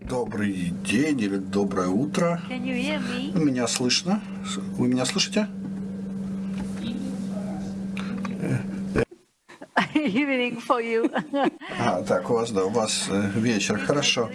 Добрый день или доброе утро. Меня слышно? Вы меня слышите? Evening for you. А, так, у вас, да, у вас э, вечер. Хорошо.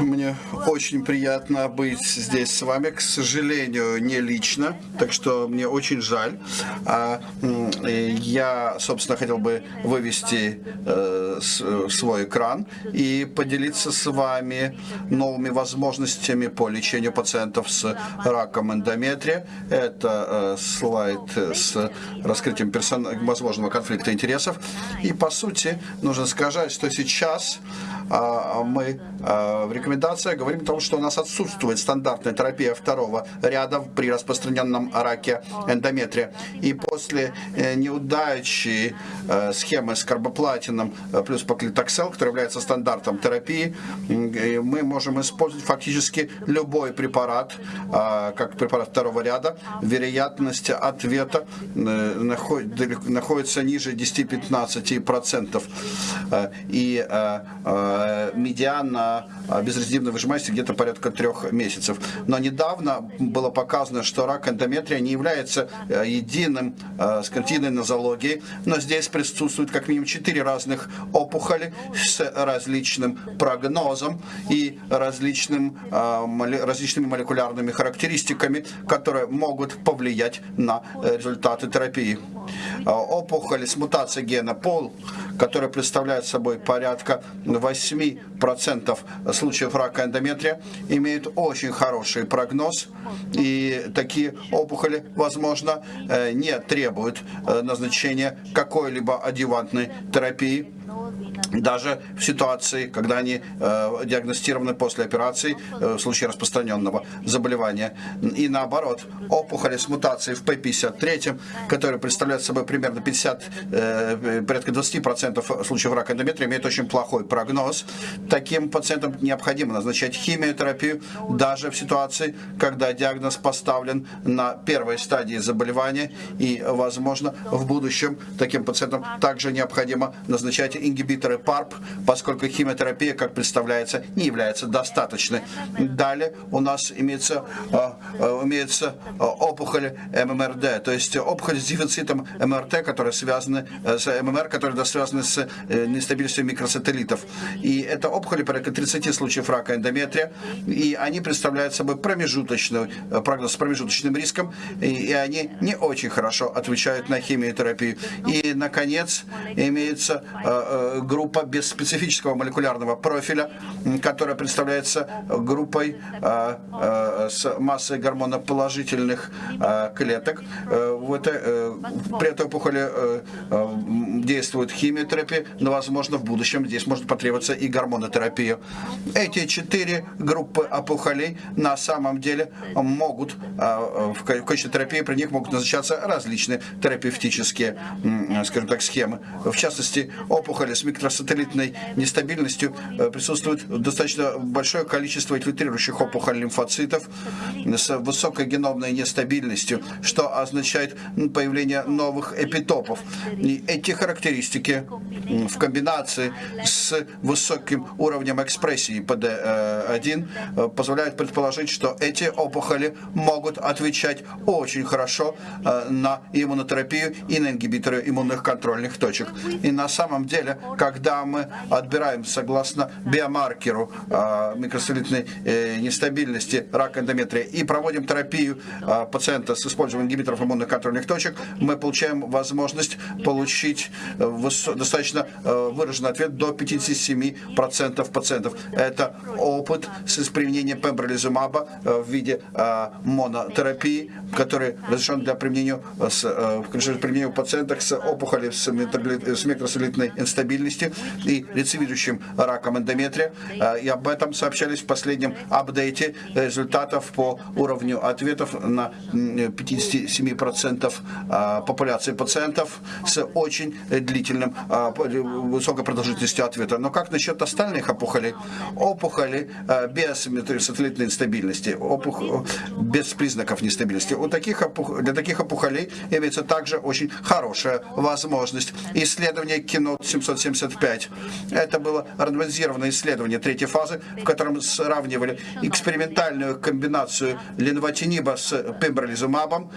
Мне очень приятно быть здесь с вами, к сожалению, не лично, так что мне очень жаль. А, э, я, собственно, хотел бы вывести э, свой экран и поделиться с вами новыми возможностями по лечению пациентов с раком эндометрия. Это э, слайд с раскрытием персон- возможного конфликта интересов. И, по сути, нужно сказать, что сейчас а, мы а, в рекомендациях говорим о том, что у нас отсутствует стандартная терапия второго ряда при распространенном раке эндометрия. И после э, неудачи э, схемы с карбоплатином э, плюс поклитоксел, который является стандартом терапии, мы можем использовать фактически любой препарат, а, как препарат второго ряда. Вероятность ответа находится ниже 10-15%. Э, И медиана э, безрецидивной выжимаемости где-то порядка трех месяцев. Но недавно было показано, что рак эндометрия не является э, единым э, с картиной нозологии, но здесь присутствует как минимум четыре разных опухоли с различным прогнозом и различным, э, различными молекулярными характеристиками, которые могут повлиять на э, результаты терапии. Опухоли с мутацией гена ПОЛ, которая представляет собой порядка 8% случаев рака эндометрия, имеют очень хороший прогноз, и такие опухоли, возможно, э, не требуют э, назначения какой-либо адъювантной терапии, даже в ситуации, когда они э, диагностированы после операции э, в случае распространенного заболевания. И наоборот, опухоли с мутацией в P53, которые представляют собой примерно 50, э, порядка 20% случаев рака эндометрия, имеют очень плохой прогноз. Таким пациентам необходимо назначать химиотерапию даже в ситуации, когда диагноз поставлен на первой стадии заболевания и, возможно, в будущем таким пациентам также необходимо назначать ингибиторы ПАРП, поскольку химиотерапия, как представляется, не является достаточной. Далее у нас имеется, э, э, имеется э, опухоль ММРД, то есть опухоль с дефицитом МРТ, которые связаны с ММР, которые связаны с нестабильностью микросателлитов. И это опухоли порядка 30 случаев рака эндометрия, и они представляют собой промежуточный прогноз с промежуточным риском, и они не очень хорошо отвечают на химиотерапию. И, наконец, имеется э, группа без специфического молекулярного профиля, которая представляется группой э, э, с массой гормоноположительных э, клеток. Э, В этой, э, при этой опухоли э, э, действует химиотерапия, но, возможно, в будущем здесь может потребоваться и гормонотерапия. Эти четыре группы опухолей на самом деле могут в ка- в качестве терапии при них могут назначаться различные терапевтические, скажем так, схемы. В частности, опухоли с микросателлитной нестабильностью присутствует достаточно большое количество инфильтрирующих опухолей лимфоцитов с высокой геномной нестабильностью, что означает м, появление новых эпитопов. И эти характеристики в комбинации с высоким уровнем экспрессии PD1 э, позволяют предположить, что эти опухоли могут отвечать очень хорошо э, на иммунотерапию и на ингибиторы иммунных контрольных точек. И на самом деле, когда мы отбираем согласно биомаркеру э, микросолитной э, нестабильности рака эндометрия и проводим терапию э, пациента с использованием ингибиторов иммунных контрольных точек, мы получаем возможность получить э, достаточно э, выраженный ответ до 57% пациентов. Это опыт с применением пембролизумаба э, в виде монотерапии, который разрешен для применения с, применения у пациентов с опухолью с, микросолитной инстабильностью и рецидивирующим раком эндометрия. И об этом сообщались в последнем апдейте результатов по уровню ответов на м, 57% э, популяции пациентов с очень длительным, э, высокой продолжительностью ответа. Но как насчет остальных опухолей? Опухоли э, без сателлитной инстабильности, опух- без признаков нестабильности. У таких опух- Для таких опухолей имеется также очень хорошая возможность. Исследование кино 775. Это было рандомизированное исследование третьей фазы, в котором сравнивали экспериментальную комбинацию ленвотиниба с пембролизумабом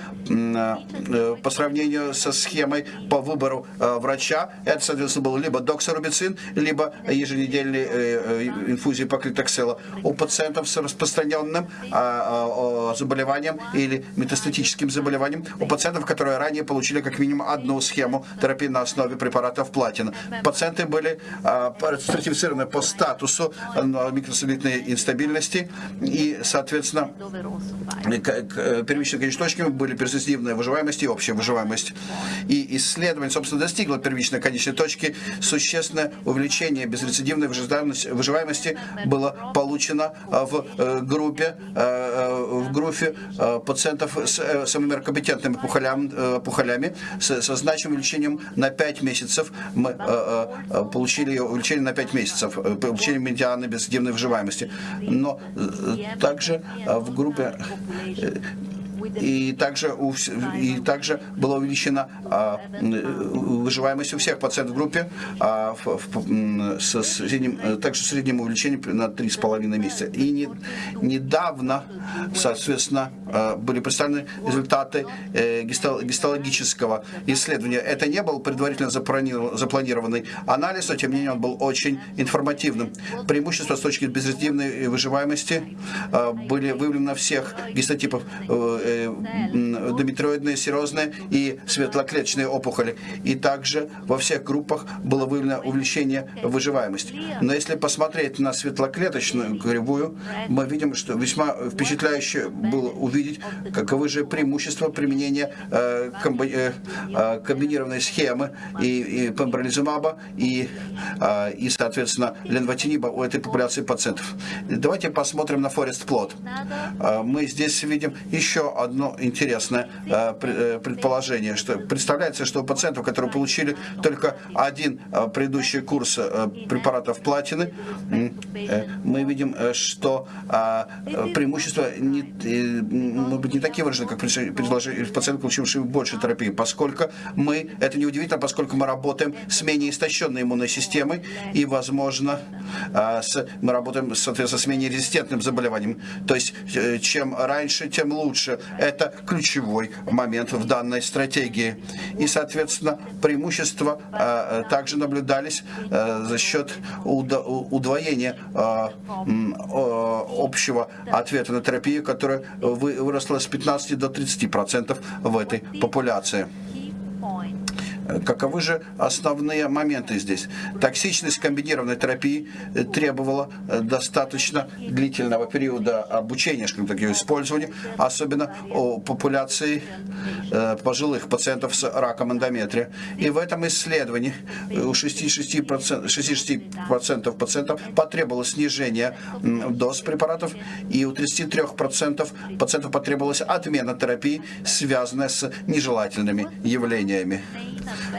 по сравнению со схемой по выбору э, врача. Это, соответственно, был либо доксорубицин, либо еженедельные э, инфузии паклитоксела у пациентов с распространенным а, а, заболеванием или метастатическим заболеванием, у пациентов, которые ранее получили как минимум одну схему терапии на основе препаратов платина. Пациенты были а, стратифицированы по статусу микросолитной инстабильности и, соответственно, первичными конечночками были перспективная выживаемость и общая выживаемость. И исследование, собственно, достигло первичной конечной точки. Существенное увеличение безрецидивной выживаемости было получено в э, группе, э, э, в группе пациентов с самыми компетентными пухолями, пухолями со значимым увеличением на 5 месяцев. Мы получили увеличение на 5 месяцев, получили медианы безрецидивной выживаемости. Но также в группе и также, у, и также была увеличена а, выживаемость у всех пациентов в группе а, в, в, со средним, также средним увеличением на 3,5 месяца. И не, недавно, соответственно, а, были представлены результаты э, гистологического исследования. Это не был предварительно запланированный анализ, но тем не менее он был очень информативным. Преимущества с точки безрезидивной выживаемости а, были выявлены на всех гистотипах дометроидные, серозные и светлоклеточные опухоли. И также во всех группах было выявлено увеличение выживаемости. Но если посмотреть на светлоклеточную кривую, мы видим, что весьма впечатляюще было увидеть, каковы же преимущества применения э, э, э, комбинированной схемы и, и пембролизумаба и, и, соответственно, ленвотиниба у этой популяции пациентов. Давайте посмотрим на Forest Plot. Мы здесь видим еще одно интересное э, э, предположение, что представляется, что у пациентов, которые получили только один э, предыдущий курс препаратов платины, мы видим, что преимущества не, может быть, не такие выражены, как предложили пациенты, получившие больше терапии, поскольку мы, это неудивительно, поскольку мы работаем с менее истощенной иммунной системой и, возможно, с, мы работаем, соответственно, с менее резистентным заболеванием. То есть, чем раньше, тем лучше. Это ключевой момент в данной стратегии. И, соответственно, преимущества э, также наблюдались э, за счет удвоения э, общего ответа на терапию, которая выросла с 15 до 30% в этой популяции. Каковы же основные моменты здесь? Токсичность комбинированной терапии э, требовала э, достаточно длительного периода обучения, скажем так, ее использования, особенно у популяции э, пожилых пациентов с раком эндометрия. И в этом исследовании у 66%, 66 пациентов потребовалось снижение доз препаратов, и у 33% пациентов потребовалась отмена терапии, связанная с нежелательными явлениями.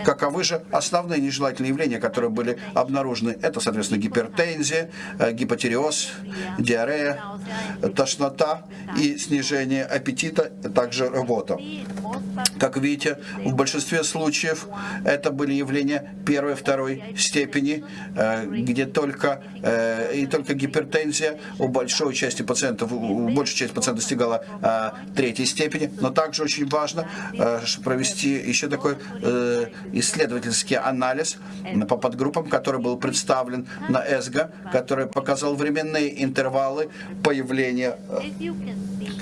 Каковы же основные нежелательные явления, которые были обнаружены? Это, соответственно, гипертензия, э, гипотереоз, диарея, тошнота и снижение аппетита, также работа. Как видите, в большинстве случаев это были явления первой, второй степени, э, где только э, и только гипертензия у большой части пациентов, у большей части пациентов достигала третьей степени, но также очень важно провести еще такой исследовательский анализ по подгруппам, который был представлен на ЭСГО, который показал временные интервалы появления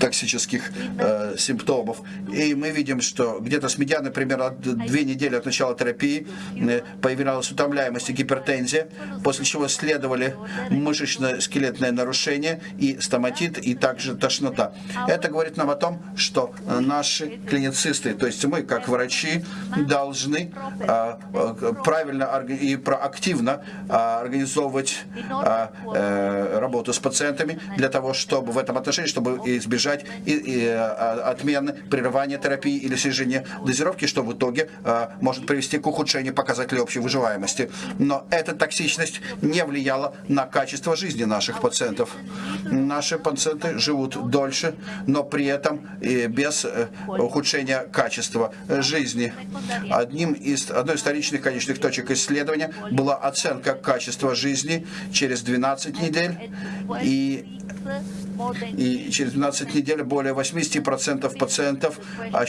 токсических э, симптомов. И мы видим, что где-то с медианы примерно две недели от начала терапии э, появилась утомляемость и гипертензия, после чего следовали мышечно-скелетное нарушение и стоматит, и также тошнота. Это говорит нам о том, что наши клиницисты, то есть мы, как врачи, должны э, э правильно и проактивно э, организовывать э, э, работу с пациентами для того, чтобы в этом отношении, чтобы избежать избежать и, и, а, отмены, прерывания терапии или снижения дозировки, что в итоге а, может привести к ухудшению показателей общей выживаемости. Но эта токсичность не влияла на качество жизни наших пациентов. Наши пациенты живут дольше, но при этом и без э, ухудшения качества жизни. Одним из, одной из вторичных конечных точек исследования была оценка качества жизни через 12 недель и и через 12 недель более 80% пациентов а,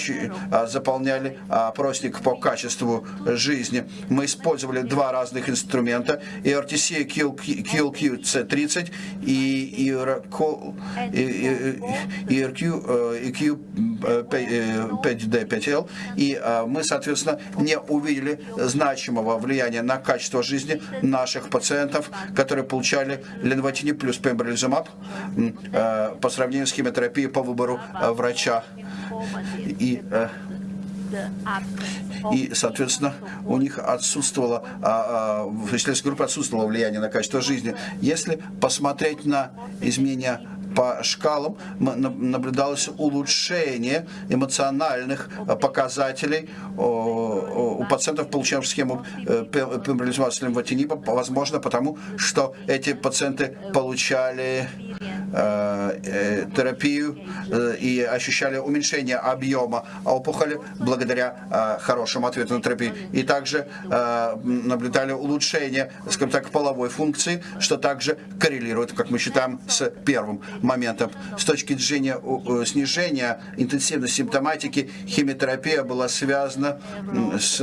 заполняли опросник по качеству жизни. Мы использовали два разных инструмента, ERTC QLQ-C30 и ERQ-5D5L. И мы, соответственно, не увидели значимого влияния на качество жизни наших пациентов, которые получали ленвотиниб плюс пембролизумаб по сравнению с химиотерапией по выбору э, врача. И, э, и, соответственно, у них отсутствовало, а, а, в исследовательской группе отсутствовало влияние на качество жизни. Если посмотреть на изменения по шкалам наблюдалось улучшение эмоциональных показателей у пациентов, получавших схему пембролизумаба с лимфотинибом, возможно, потому что эти пациенты получали Э, э, терапию э, и ощущали уменьшение объема опухоли благодаря хорошему ответу на терапию. И также наблюдали улучшение, скажем так, половой функции, что также коррелирует, как мы считаем, с первым моментом. С точки зрения снижения интенсивности симптоматики, химиотерапия была связана с,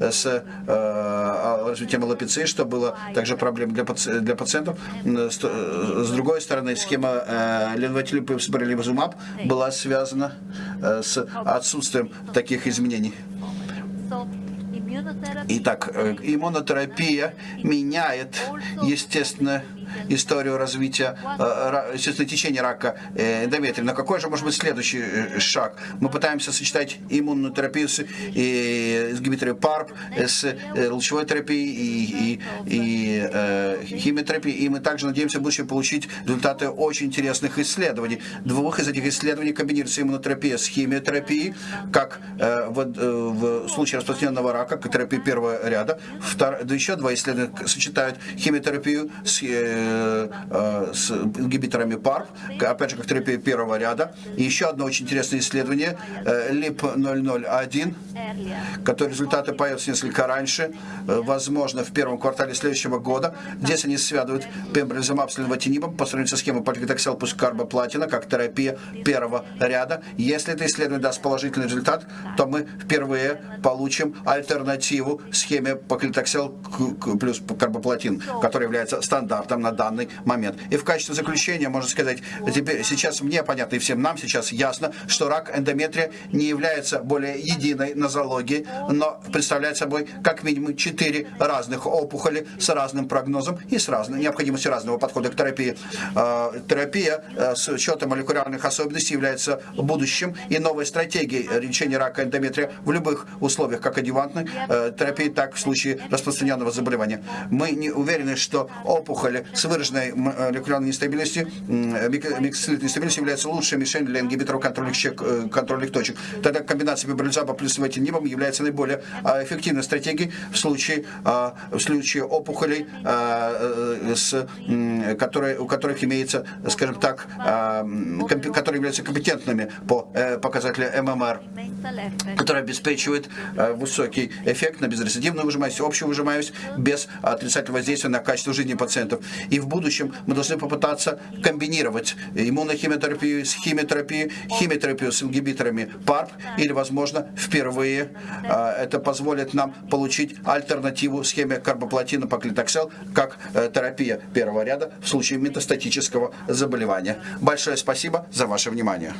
с развитием аллопеции, что было также проблемой для, паци для пациентов. С другой стороны, схема э, ленвотилиприлибазумаб была связана э, с отсутствием таких изменений. Итак, э, иммунотерапия меняет, естественно, историю развития, э, течения рака э, эндометрия. Но какой же может быть следующий шаг? Мы пытаемся сочетать иммунную терапию с, и, с гибитерией ПАРП, с лучевой терапией и, и, и химиотерапией. И мы также надеемся в будущем получить результаты очень интересных исследований. Двух из этих исследований комбинируется иммунотерапия с химиотерапией, как в, в случае распространенного рака, как терапия первого ряда. Втор... Еще два исследования сочетают химиотерапию с, э, э, с ингибиторами ПАРП, опять же, как терапия первого ряда. И еще одно очень интересное исследование, э, ЛИП-001, который результаты появятся несколько раньше, э, возможно, в первом квартале следующего года. Здесь они связывают пембролизумаб с ленвотинибом по сравнению со схемой пальгитоксел плюс карбоплатина, как терапия первого ряда. Если это исследование даст положительный результат, то мы впервые получим альтернативу схеме поклитоксел плюс карбоплатин, который является стандартом на данный момент. И в качестве заключения можно сказать, теперь сейчас мне понятно и всем нам сейчас ясно, что рак эндометрия не является более единой нозологией, но представляет собой как минимум четыре разных опухоли с разным прогнозом и с разной необходимостью разного подхода к терапии. А, терапия э, с учетом молекулярных особенностей является будущим и новой стратегией лечения рака эндометрия в любых условиях, как адювантной э, терапии, так в случае распространенного заболевания. Мы не уверены, что опухоли с выраженной молекулярной нестабильностью, миксцилитной нестабильностью являются лучшей мишенью для ингибиторов контрольных, э, контрольных точек. Тогда комбинация бибролизаба плюс ватинибом является наиболее а, эффективной стратегией в случае, а, в случае опухолей, а, с, которые, у которых имеется, скажем так, которые являются компетентными по э, показателю ММР, которые обеспечивают высокий эффект на безрецидивную выжимаемость, общую выжимаемость без отрицательного воздействия на качество жизни пациентов. И в будущем мы должны попытаться комбинировать иммунохимиотерапию с химиотерапией, химиотерапию с ингибиторами ПАРП или, возможно, впервые а, это позволит нам получить альтернативу схеме карбоплатина поклитоксел как э, терапия первого ряда в случае метастатического заболевания. Большое спасибо за ваше внимание.